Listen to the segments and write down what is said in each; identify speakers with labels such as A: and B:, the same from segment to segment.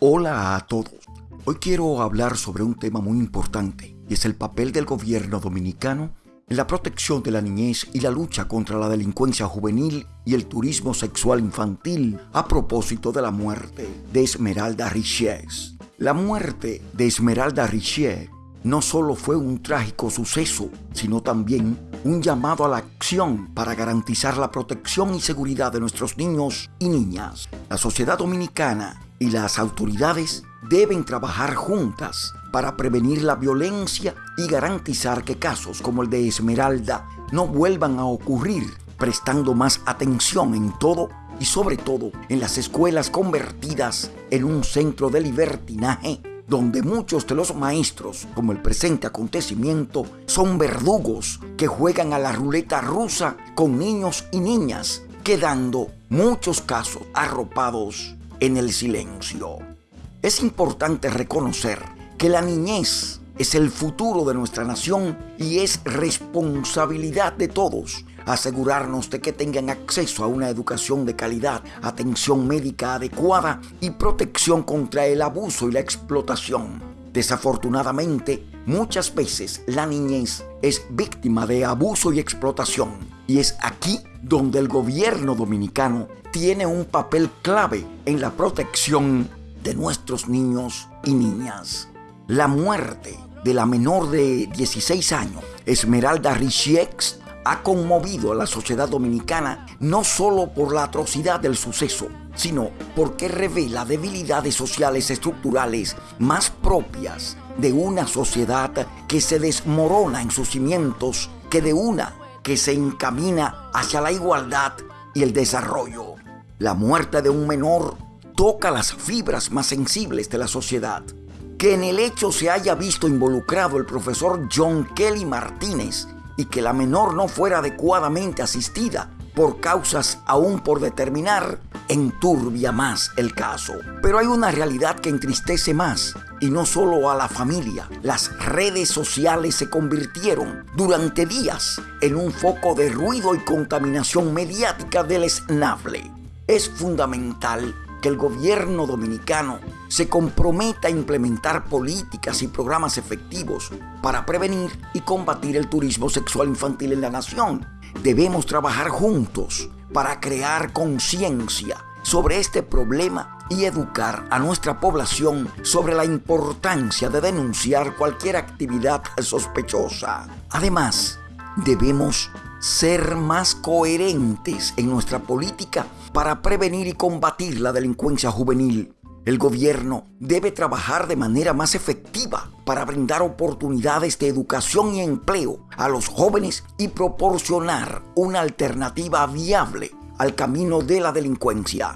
A: Hola a todos. Hoy quiero hablar sobre un tema muy importante y es el papel del gobierno dominicano en la protección de la niñez y la lucha contra la delincuencia juvenil y el turismo sexual infantil a propósito de la muerte de Esmeralda Richies. La muerte de Esmeralda Richier no solo fue un trágico suceso, sino también un llamado a la acción para garantizar la protección y seguridad de nuestros niños y niñas. La sociedad dominicana y las autoridades deben trabajar juntas para prevenir la violencia y garantizar que casos como el de Esmeralda no vuelvan a ocurrir, prestando más atención en todo y sobre todo en las escuelas convertidas en un centro de libertinaje donde muchos de los maestros, como el presente acontecimiento, son verdugos que juegan a la ruleta rusa con niños y niñas, quedando muchos casos arropados en el silencio. Es importante reconocer que la niñez es el futuro de nuestra nación y es responsabilidad de todos asegurarnos de que tengan acceso a una educación de calidad, atención médica adecuada y protección contra el abuso y la explotación. Desafortunadamente, muchas veces la niñez es víctima de abuso y explotación y es aquí donde el gobierno dominicano tiene un papel clave en la protección de nuestros niños y niñas. La muerte de la menor de 16 años, Esmeralda Richiex, ha conmovido a la sociedad dominicana no solo por la atrocidad del suceso, sino porque revela debilidades sociales estructurales más propias de una sociedad que se desmorona en sus cimientos que de una que se encamina hacia la igualdad y el desarrollo. La muerte de un menor toca las fibras más sensibles de la sociedad. Que en el hecho se haya visto involucrado el profesor John Kelly Martínez y que la menor no fuera adecuadamente asistida por causas aún por determinar, enturbia más el caso. Pero hay una realidad que entristece más, y no solo a la familia. Las redes sociales se convirtieron durante días en un foco de ruido y contaminación mediática del esnable. Es fundamental que el gobierno dominicano se comprometa a implementar políticas y programas efectivos para prevenir y combatir el turismo sexual infantil en la nación. Debemos trabajar juntos para crear conciencia sobre este problema y educar a nuestra población sobre la importancia de denunciar cualquier actividad sospechosa. Además, debemos ser más coherentes en nuestra política para prevenir y combatir la delincuencia juvenil. El gobierno debe trabajar de manera más efectiva para brindar oportunidades de educación y empleo a los jóvenes y proporcionar una alternativa viable al camino de la delincuencia.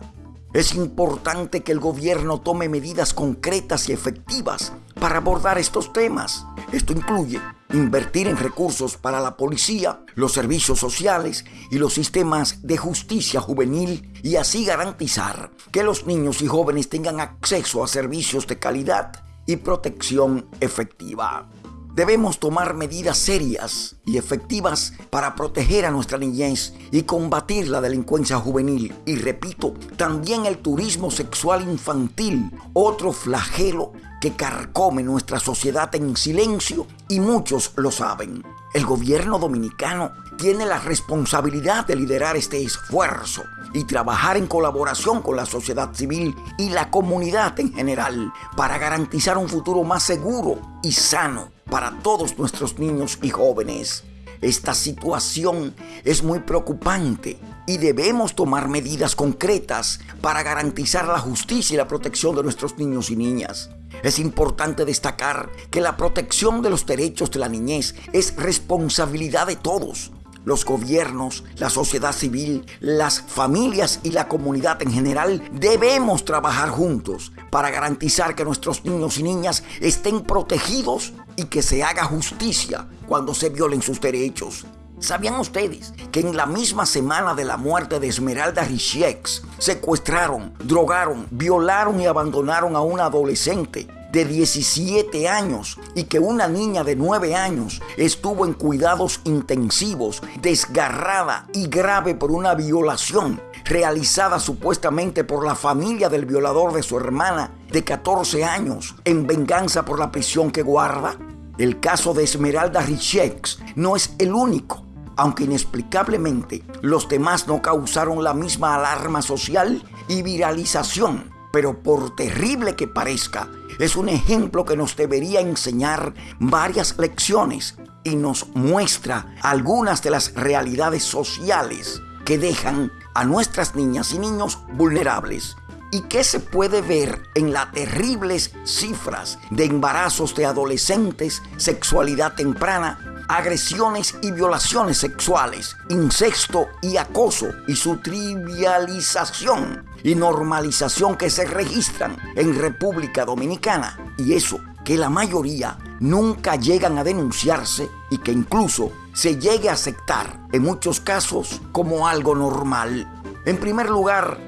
A: Es importante que el gobierno tome medidas concretas y efectivas para abordar estos temas. Esto incluye invertir en recursos para la policía, los servicios sociales y los sistemas de justicia juvenil y así garantizar que los niños y jóvenes tengan acceso a servicios de calidad y protección efectiva. Debemos tomar medidas serias y efectivas para proteger a nuestra niñez y combatir la delincuencia juvenil. Y repito, también el turismo sexual infantil, otro flagelo que carcome nuestra sociedad en silencio y muchos lo saben. El gobierno dominicano tiene la responsabilidad de liderar este esfuerzo y trabajar en colaboración con la sociedad civil y la comunidad en general para garantizar un futuro más seguro y sano para todos nuestros niños y jóvenes. Esta situación es muy preocupante y debemos tomar medidas concretas para garantizar la justicia y la protección de nuestros niños y niñas. Es importante destacar que la protección de los derechos de la niñez es responsabilidad de todos. Los gobiernos, la sociedad civil, las familias y la comunidad en general debemos trabajar juntos para garantizar que nuestros niños y niñas estén protegidos y que se haga justicia cuando se violen sus derechos. ¿Sabían ustedes que en la misma semana de la muerte de Esmeralda Richiex secuestraron, drogaron, violaron y abandonaron a una adolescente de 17 años y que una niña de 9 años estuvo en cuidados intensivos, desgarrada y grave por una violación realizada supuestamente por la familia del violador de su hermana de 14 años en venganza por la prisión que guarda? El caso de Esmeralda Richex no es el único, aunque inexplicablemente los demás no causaron la misma alarma social y viralización. Pero por terrible que parezca, es un ejemplo que nos debería enseñar varias lecciones y nos muestra algunas de las realidades sociales que dejan a nuestras niñas y niños vulnerables y que se puede ver en las terribles cifras de embarazos de adolescentes, sexualidad temprana, agresiones y violaciones sexuales, incesto y acoso y su trivialización y normalización que se registran en República Dominicana. Y eso que la mayoría nunca llegan a denunciarse y que incluso se llegue a aceptar en muchos casos como algo normal. En primer lugar,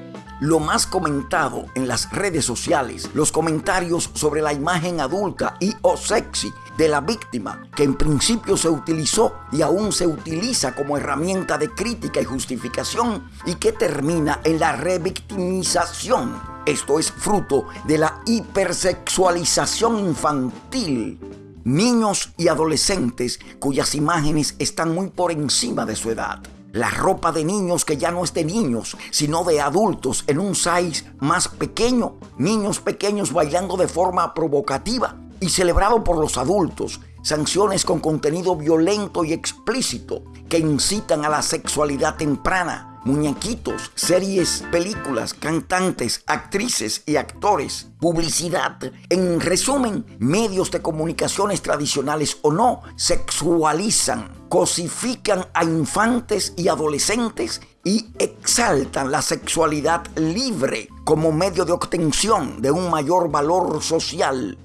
A: lo más comentado en las redes sociales, los comentarios sobre la imagen adulta y o sexy de la víctima, que en principio se utilizó y aún se utiliza como herramienta de crítica y justificación y que termina en la revictimización. Esto es fruto de la hipersexualización infantil. Niños y adolescentes cuyas imágenes están muy por encima de su edad. La ropa de niños que ya no es de niños, sino de adultos en un size más pequeño. Niños pequeños bailando de forma provocativa y celebrado por los adultos. Sanciones con contenido violento y explícito que incitan a la sexualidad temprana muñequitos, series, películas, cantantes, actrices y actores, publicidad. En resumen, medios de comunicaciones tradicionales o no sexualizan, cosifican a infantes y adolescentes y exaltan la sexualidad libre como medio de obtención de un mayor valor social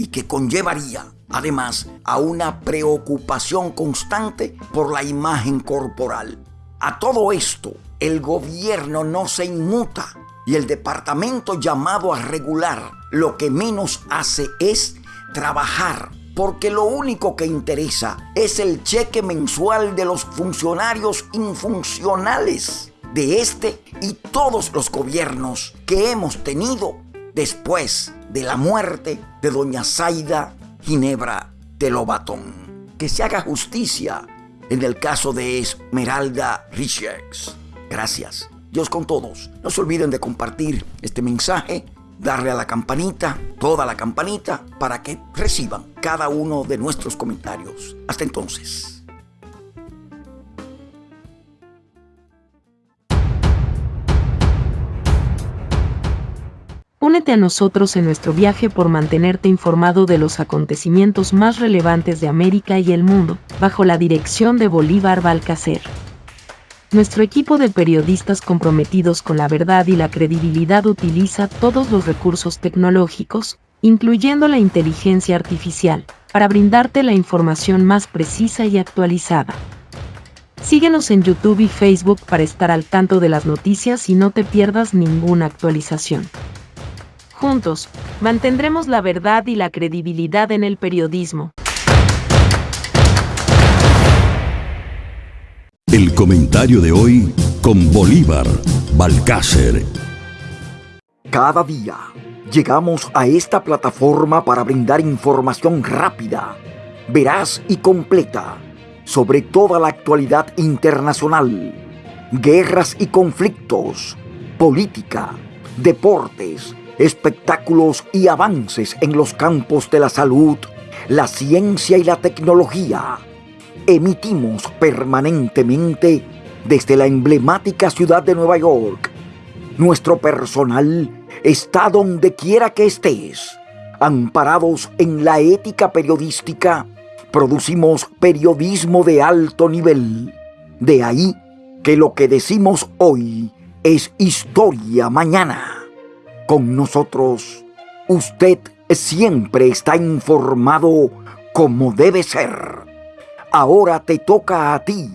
A: y que conllevaría además a una preocupación constante por la imagen corporal. A todo esto, el gobierno no se inmuta y el departamento llamado a regular lo que menos hace es trabajar, porque lo único que interesa es el cheque mensual de los funcionarios infuncionales de este y todos los gobiernos que hemos tenido después de la muerte de doña Zaida Ginebra de Lobatón. Que se haga justicia en el caso de Esmeralda Richards. Gracias. Dios con todos. No se olviden de compartir este mensaje, darle a la campanita, toda la campanita, para que reciban cada uno de nuestros comentarios. Hasta entonces.
B: Únete a nosotros en nuestro viaje por mantenerte informado de los acontecimientos más relevantes de América y el mundo, bajo la dirección de Bolívar Balcacer. Nuestro equipo de periodistas comprometidos con la verdad y la credibilidad utiliza todos los recursos tecnológicos, incluyendo la inteligencia artificial, para brindarte la información más precisa y actualizada. Síguenos en YouTube y Facebook para estar al tanto de las noticias y no te pierdas ninguna actualización. Juntos, mantendremos la verdad y la credibilidad en el periodismo.
C: El comentario de hoy con Bolívar Balcácer.
A: Cada día llegamos a esta plataforma para brindar información rápida, veraz y completa sobre toda la actualidad internacional, guerras y conflictos, política, deportes, espectáculos y avances en los campos de la salud, la ciencia y la tecnología. Emitimos permanentemente desde la emblemática ciudad de Nueva York. Nuestro personal está donde quiera que estés. Amparados en la ética periodística, producimos periodismo de alto nivel. De ahí que lo que decimos hoy es historia mañana con nosotros. Usted siempre está informado como debe ser. Ahora te toca a ti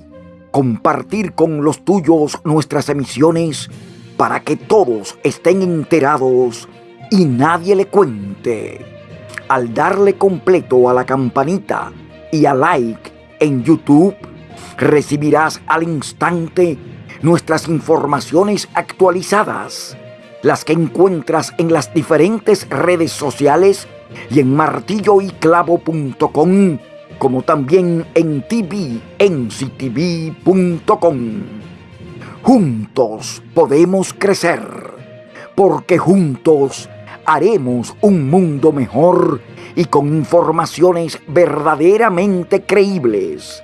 A: compartir con los tuyos nuestras emisiones para que todos estén enterados y nadie le cuente. Al darle completo a la campanita y a like en YouTube, recibirás al instante nuestras informaciones actualizadas, las que encuentras en las diferentes redes sociales y en martilloyclavo.com, como también en tvnctv.com. Juntos podemos crecer, porque juntos haremos un mundo mejor y con informaciones verdaderamente creíbles.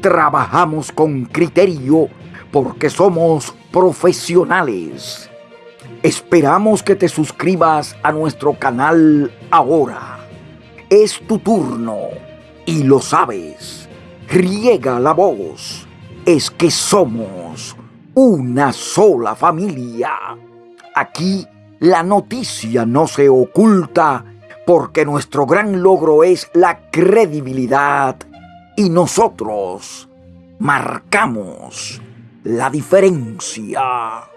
A: Trabajamos con criterio porque somos profesionales. Esperamos que te suscribas a nuestro canal ahora. Es tu turno y lo sabes. Riega la voz. Es que somos una sola familia. Aquí la noticia no se oculta porque nuestro gran logro es la credibilidad y nosotros marcamos la diferencia.